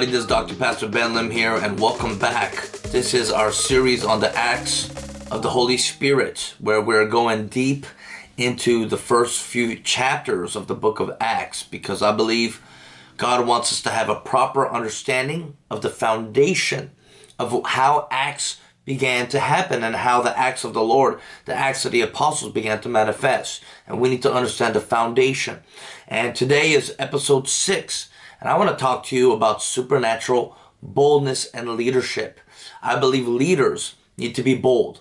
everybody, this is Dr. Pastor Ben Lim here and welcome back. This is our series on the Acts of the Holy Spirit where we're going deep into the first few chapters of the book of Acts because I believe God wants us to have a proper understanding of the foundation of how Acts began to happen and how the acts of the Lord, the acts of the apostles began to manifest. And we need to understand the foundation. And today is episode six and I want to talk to you about supernatural boldness and leadership. I believe leaders need to be bold.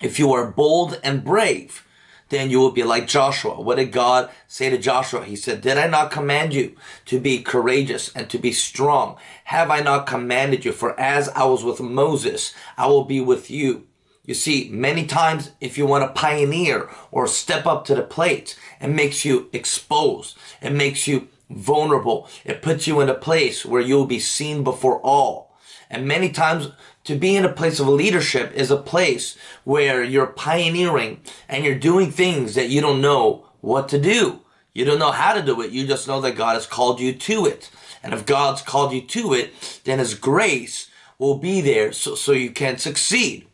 If you are bold and brave, then you will be like Joshua. What did God say to Joshua? He said, Did I not command you to be courageous and to be strong? Have I not commanded you? For as I was with Moses, I will be with you. You see, many times if you want to pioneer or step up to the plate, it makes you exposed. It makes you vulnerable. It puts you in a place where you'll be seen before all. And many times to be in a place of leadership is a place where you're pioneering and you're doing things that you don't know what to do. You don't know how to do it. You just know that God has called you to it. And if God's called you to it, then his grace will be there so, so you can succeed.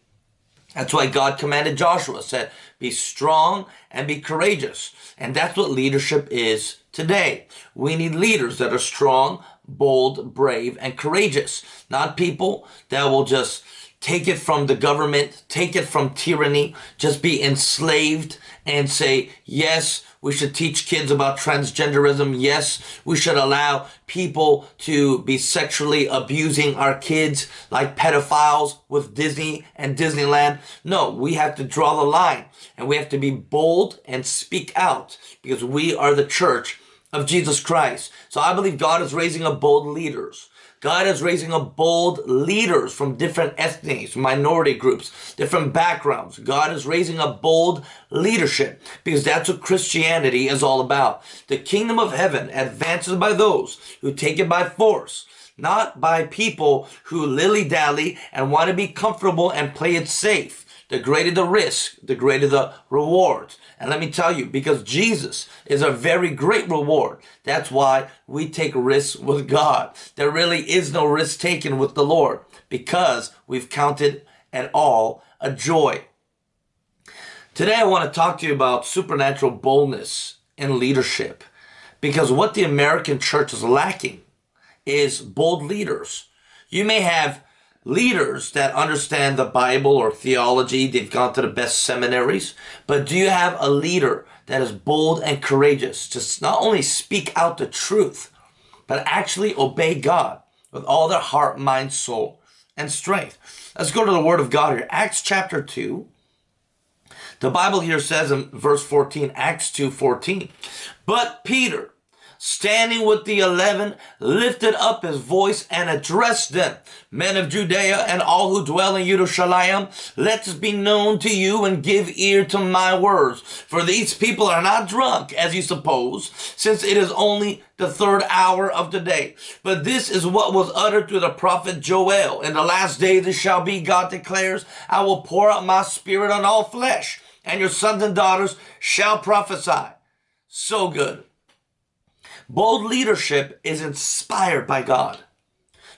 That's why God commanded Joshua, said, be strong and be courageous. And that's what leadership is today. We need leaders that are strong, bold, brave, and courageous. Not people that will just take it from the government, take it from tyranny, just be enslaved and say, yes, we should teach kids about transgenderism. Yes, we should allow people to be sexually abusing our kids like pedophiles with Disney and Disneyland. No, we have to draw the line and we have to be bold and speak out because we are the church of Jesus Christ. So I believe God is raising up bold leaders. God is raising up bold leaders from different ethnics, minority groups, different backgrounds. God is raising up bold leadership because that's what Christianity is all about. The kingdom of heaven advances by those who take it by force, not by people who lily-dally and want to be comfortable and play it safe the greater the risk, the greater the reward. And let me tell you, because Jesus is a very great reward, that's why we take risks with God. There really is no risk taken with the Lord because we've counted it all a joy. Today I want to talk to you about supernatural boldness in leadership because what the American church is lacking is bold leaders. You may have leaders that understand the Bible or theology. They've gone to the best seminaries. But do you have a leader that is bold and courageous to not only speak out the truth, but actually obey God with all their heart, mind, soul, and strength? Let's go to the Word of God here. Acts chapter 2. The Bible here says in verse 14, Acts 2, 14, But Peter, standing with the eleven, lifted up his voice and addressed them, Men of Judea and all who dwell in Jerusalem, let this be known to you and give ear to my words. For these people are not drunk, as you suppose, since it is only the third hour of the day. But this is what was uttered through the prophet Joel. In the last day this shall be, God declares, I will pour out my spirit on all flesh, and your sons and daughters shall prophesy. So good. Bold leadership is inspired by God.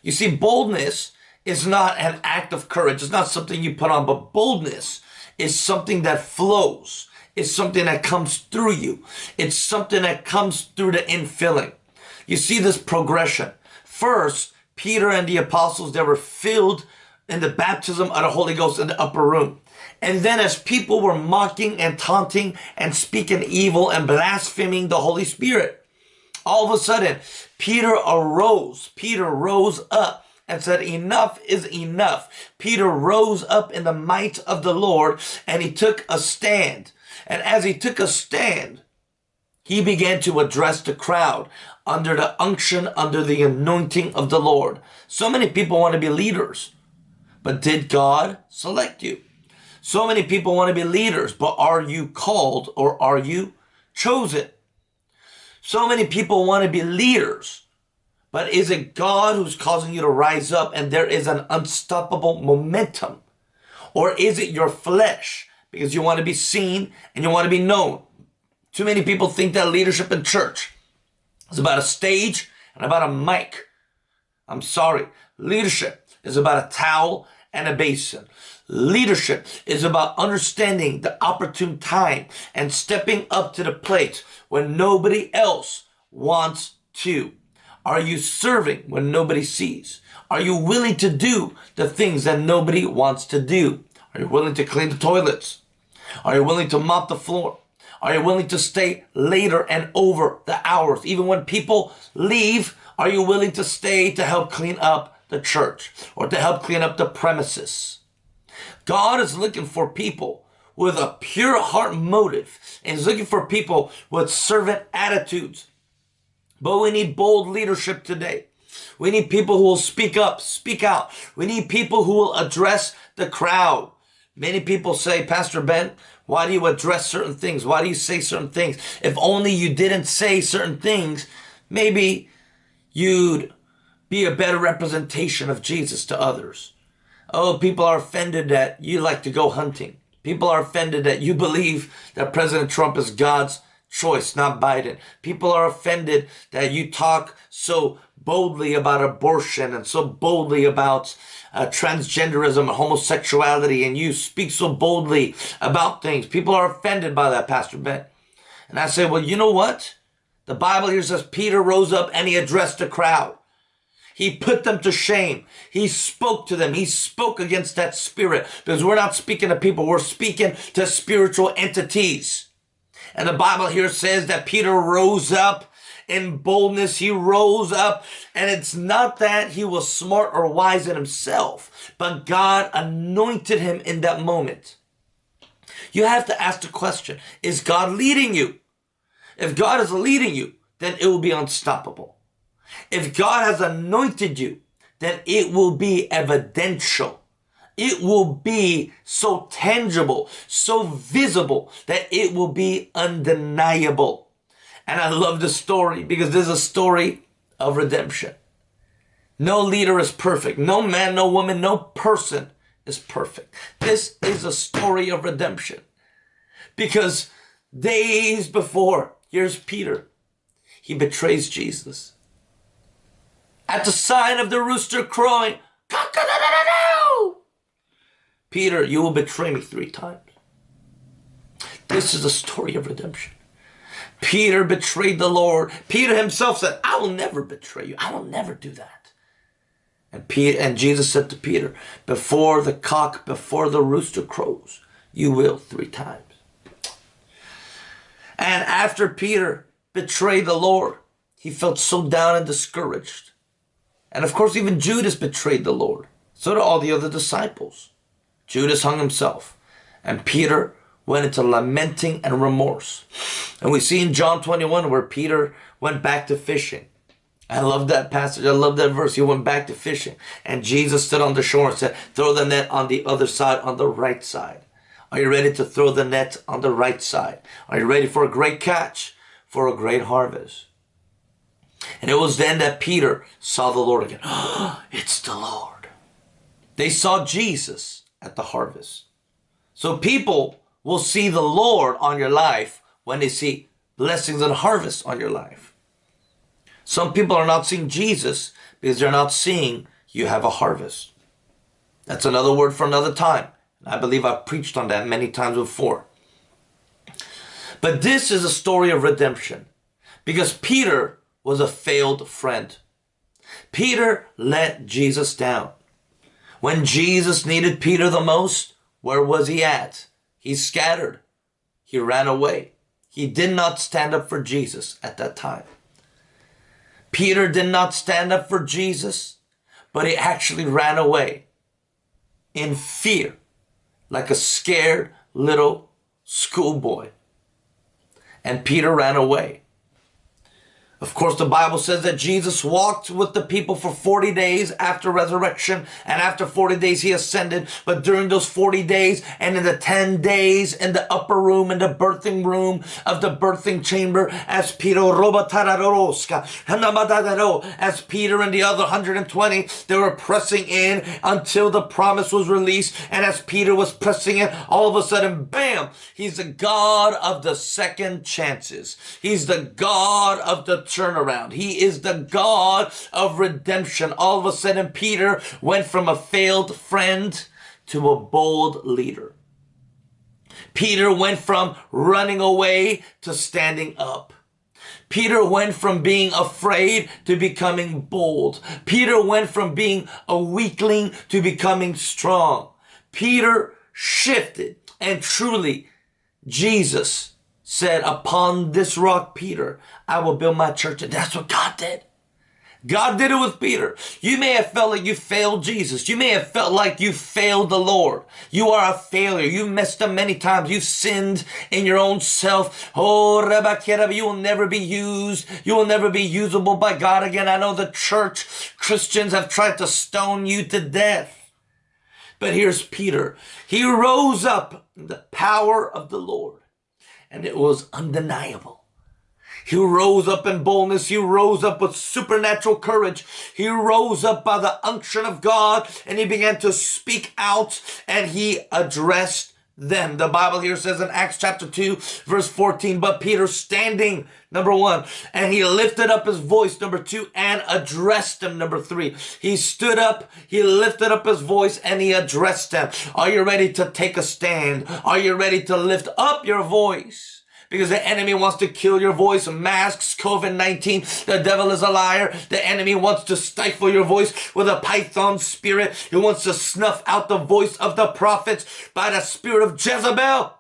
You see, boldness is not an act of courage. It's not something you put on, but boldness is something that flows. It's something that comes through you. It's something that comes through the infilling. You see this progression. First, Peter and the apostles, they were filled in the baptism of the Holy Ghost in the upper room. And then as people were mocking and taunting and speaking evil and blaspheming the Holy Spirit, all of a sudden, Peter arose. Peter rose up and said, enough is enough. Peter rose up in the might of the Lord and he took a stand. And as he took a stand, he began to address the crowd under the unction, under the anointing of the Lord. So many people want to be leaders, but did God select you? So many people want to be leaders, but are you called or are you chosen? So many people want to be leaders. But is it God who's causing you to rise up and there is an unstoppable momentum? Or is it your flesh because you want to be seen and you want to be known? Too many people think that leadership in church is about a stage and about a mic. I'm sorry. Leadership is about a towel and a basin. Leadership is about understanding the opportune time and stepping up to the plate when nobody else wants to. Are you serving when nobody sees? Are you willing to do the things that nobody wants to do? Are you willing to clean the toilets? Are you willing to mop the floor? Are you willing to stay later and over the hours? Even when people leave, are you willing to stay to help clean up the church or to help clean up the premises? God is looking for people with a pure heart motive and is looking for people with servant attitudes. But we need bold leadership today. We need people who will speak up, speak out. We need people who will address the crowd. Many people say, Pastor Ben, why do you address certain things? Why do you say certain things? If only you didn't say certain things, maybe you'd be a better representation of Jesus to others. Oh, people are offended that you like to go hunting. People are offended that you believe that President Trump is God's choice, not Biden. People are offended that you talk so boldly about abortion and so boldly about uh, transgenderism and homosexuality and you speak so boldly about things. People are offended by that, Pastor Ben. And I say, well, you know what? The Bible here says Peter rose up and he addressed the crowd. He put them to shame. He spoke to them. He spoke against that spirit because we're not speaking to people. We're speaking to spiritual entities. And the Bible here says that Peter rose up in boldness. He rose up and it's not that he was smart or wise in himself, but God anointed him in that moment. You have to ask the question, is God leading you? If God is leading you, then it will be unstoppable. If God has anointed you, then it will be evidential. It will be so tangible, so visible that it will be undeniable. And I love the story because this is a story of redemption. No leader is perfect. No man, no woman, no person is perfect. This is a story of redemption. Because days before Here's Peter. He betrays Jesus. At the sign of the rooster crowing, Peter, you will betray me three times. This is a story of redemption. Peter betrayed the Lord. Peter himself said, I will never betray you. I will never do that. And Peter and Jesus said to Peter, before the cock, before the rooster crows, you will three times. And after Peter betrayed the Lord, he felt so down and discouraged. And of course, even Judas betrayed the Lord. So did all the other disciples. Judas hung himself. And Peter went into lamenting and remorse. And we see in John 21 where Peter went back to fishing. I love that passage. I love that verse. He went back to fishing. And Jesus stood on the shore and said, throw the net on the other side, on the right side. Are you ready to throw the net on the right side? Are you ready for a great catch? For a great harvest? And it was then that Peter saw the Lord again. It's the Lord. They saw Jesus at the harvest. So people will see the Lord on your life when they see blessings and harvest on your life. Some people are not seeing Jesus because they're not seeing you have a harvest. That's another word for another time. I believe I've preached on that many times before. But this is a story of redemption because Peter was a failed friend. Peter let Jesus down. When Jesus needed Peter the most, where was he at? He scattered. He ran away. He did not stand up for Jesus at that time. Peter did not stand up for Jesus, but he actually ran away in fear like a scared little schoolboy. And Peter ran away. Of course, the Bible says that Jesus walked with the people for 40 days after resurrection, and after 40 days he ascended. But during those 40 days and in the 10 days in the upper room, in the birthing room of the birthing chamber, as Peter as Peter and the other 120, they were pressing in until the promise was released. And as Peter was pressing in, all of a sudden, bam, he's the God of the second chances. He's the God of the turnaround. He is the God of redemption. All of a sudden, Peter went from a failed friend to a bold leader. Peter went from running away to standing up. Peter went from being afraid to becoming bold. Peter went from being a weakling to becoming strong. Peter shifted and truly Jesus said, upon this rock, Peter, I will build my church. And that's what God did. God did it with Peter. You may have felt like you failed Jesus. You may have felt like you failed the Lord. You are a failure. You messed up many times. You've sinned in your own self. Oh, Rebbe, you will never be used. You will never be usable by God again. I know the church Christians have tried to stone you to death. But here's Peter. He rose up in the power of the Lord and it was undeniable. He rose up in boldness. He rose up with supernatural courage. He rose up by the unction of God and he began to speak out and he addressed them. The Bible here says in Acts chapter 2, verse 14, but Peter standing, number one, and he lifted up his voice, number two, and addressed them, number three. He stood up, he lifted up his voice, and he addressed them. Are you ready to take a stand? Are you ready to lift up your voice? Because the enemy wants to kill your voice. Masks, COVID-19. The devil is a liar. The enemy wants to stifle your voice with a python spirit. He wants to snuff out the voice of the prophets by the spirit of Jezebel.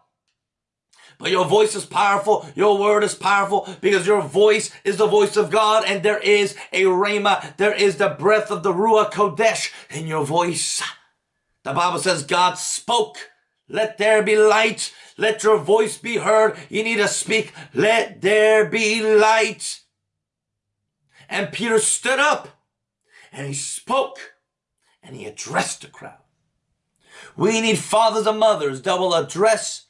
But your voice is powerful. Your word is powerful because your voice is the voice of God and there is a rhema. There is the breath of the Ruach Kodesh in your voice. The Bible says God spoke. Let there be light. Let your voice be heard. You need to speak. Let there be light. And Peter stood up and he spoke and he addressed the crowd. We need fathers and mothers that will address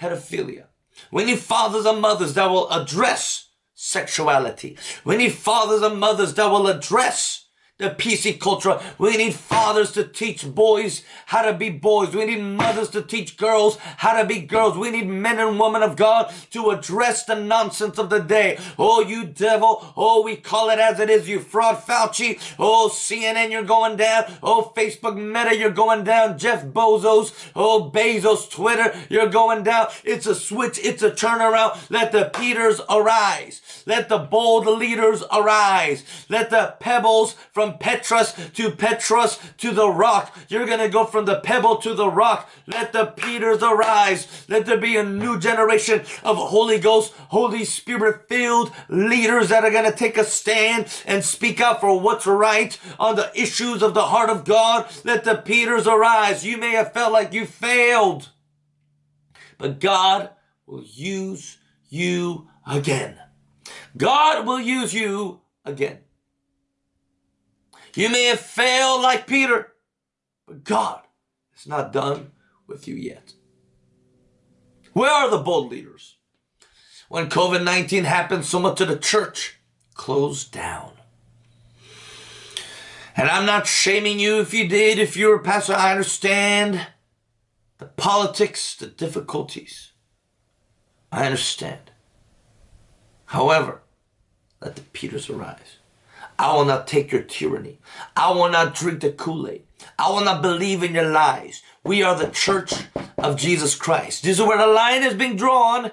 pedophilia. We need fathers and mothers that will address sexuality. We need fathers and mothers that will address the PC culture. We need fathers to teach boys how to be boys. We need mothers to teach girls how to be girls. We need men and women of God to address the nonsense of the day. Oh, you devil. Oh, we call it as it is. You fraud Fauci. Oh, CNN, you're going down. Oh, Facebook Meta, you're going down. Jeff Bezos. Oh, Bezos, Twitter, you're going down. It's a switch. It's a turnaround. Let the Peters arise. Let the bold leaders arise. Let the pebbles from from to Petros to the rock. You're going to go from the pebble to the rock. Let the Peters arise. Let there be a new generation of Holy Ghost, Holy Spirit filled leaders that are going to take a stand and speak out for what's right on the issues of the heart of God. Let the Peters arise. You may have felt like you failed, but God will use you again. God will use you again. You may have failed like Peter, but God is not done with you yet. Where are the bold leaders? When COVID-19 happened, so much of the church closed down. And I'm not shaming you if you did, if you were a pastor, I understand the politics, the difficulties. I understand. However, let the Peters arise. I will not take your tyranny. I will not drink the Kool-Aid. I will not believe in your lies. We are the church of Jesus Christ. This is where the line is being drawn.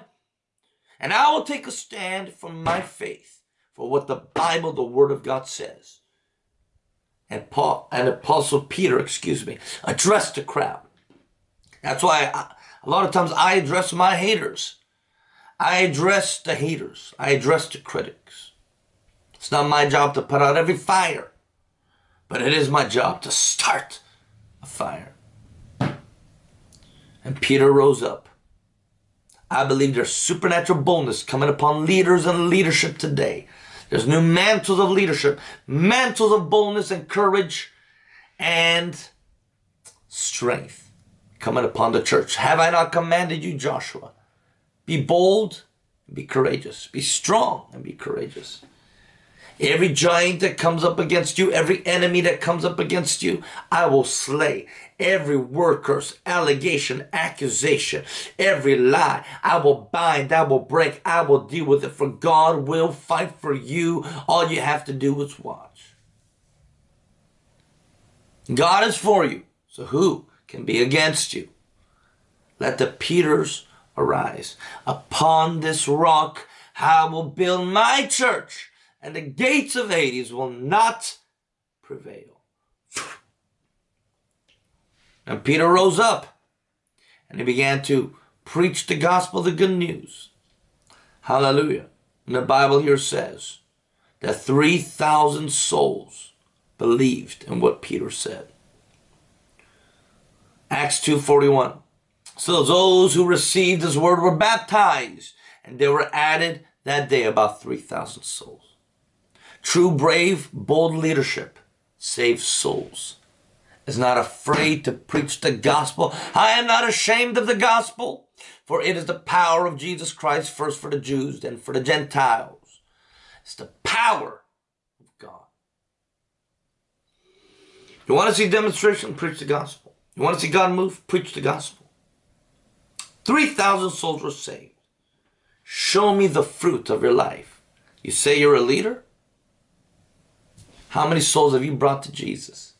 And I will take a stand for my faith, for what the Bible, the Word of God says. And Paul, and Apostle Peter, excuse me, addressed the crowd. That's why I, a lot of times I address my haters. I address the haters. I address the critics. It's not my job to put out every fire, but it is my job to start a fire. And Peter rose up. I believe there's supernatural boldness coming upon leaders and leadership today. There's new mantles of leadership, mantles of boldness and courage and strength coming upon the church. Have I not commanded you, Joshua? Be bold and be courageous. Be strong and be courageous. Every giant that comes up against you, every enemy that comes up against you, I will slay. Every word curse, allegation, accusation, every lie, I will bind, I will break, I will deal with it. For God will fight for you. All you have to do is watch. God is for you. So who can be against you? Let the Peters arise. Upon this rock I will build my church, and the gates of Hades will not prevail. And Peter rose up, and he began to preach the gospel, the good news. Hallelujah. And the Bible here says that 3,000 souls believed in what Peter said. Acts 2.41 So those who received his word were baptized, and there were added that day about 3,000 souls. True, brave, bold leadership saves souls. Is not afraid to preach the gospel. I am not ashamed of the gospel, for it is the power of Jesus Christ, first for the Jews, then for the Gentiles. It's the power of God. You want to see demonstration? Preach the gospel. You want to see God move? Preach the gospel. 3,000 souls were saved. Show me the fruit of your life. You say you're a leader? How many souls have you brought to Jesus?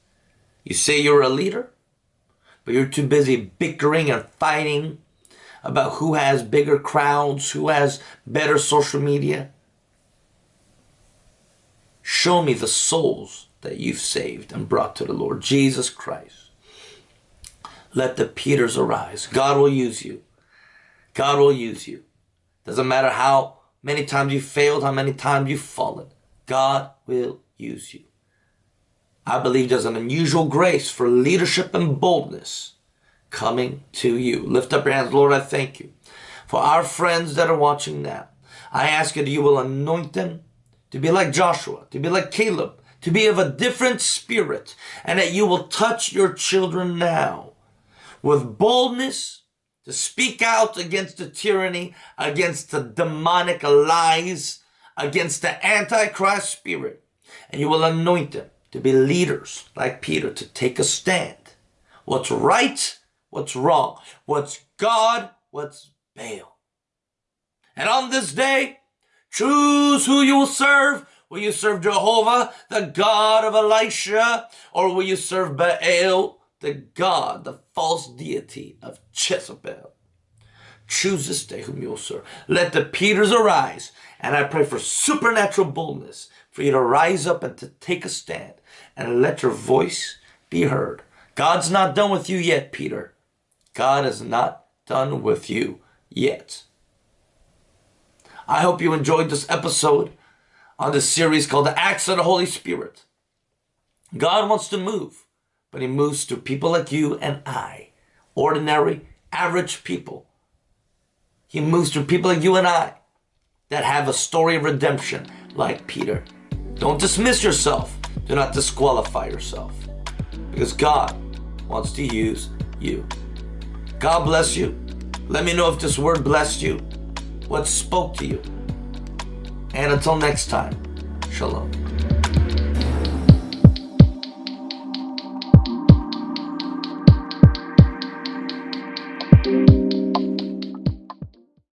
You say you're a leader, but you're too busy bickering and fighting about who has bigger crowds, who has better social media. Show me the souls that you've saved and brought to the Lord Jesus Christ. Let the Peters arise. God will use you. God will use you. Doesn't matter how many times you failed, how many times you've fallen. God will use you. I believe there's an unusual grace for leadership and boldness coming to you. Lift up your hands. Lord, I thank you for our friends that are watching now. I ask you that you will anoint them to be like Joshua, to be like Caleb, to be of a different spirit, and that you will touch your children now with boldness to speak out against the tyranny, against the demonic lies, against the antichrist spirit. And you will anoint them to be leaders like Peter, to take a stand. What's right, what's wrong, what's God, what's Baal. And on this day, choose who you will serve. Will you serve Jehovah, the God of Elisha, or will you serve Baal, the God, the false deity of Jezebel. Choose this day whom you'll serve. Let the Peters arise, and I pray for supernatural boldness for you to rise up and to take a stand and let your voice be heard. God's not done with you yet, Peter. God is not done with you yet. I hope you enjoyed this episode on this series called The Acts of the Holy Spirit. God wants to move but he moves through people like you and I, ordinary, average people. He moves through people like you and I that have a story of redemption like Peter. Don't dismiss yourself. Do not disqualify yourself because God wants to use you. God bless you. Let me know if this word blessed you, what spoke to you. And until next time, shalom.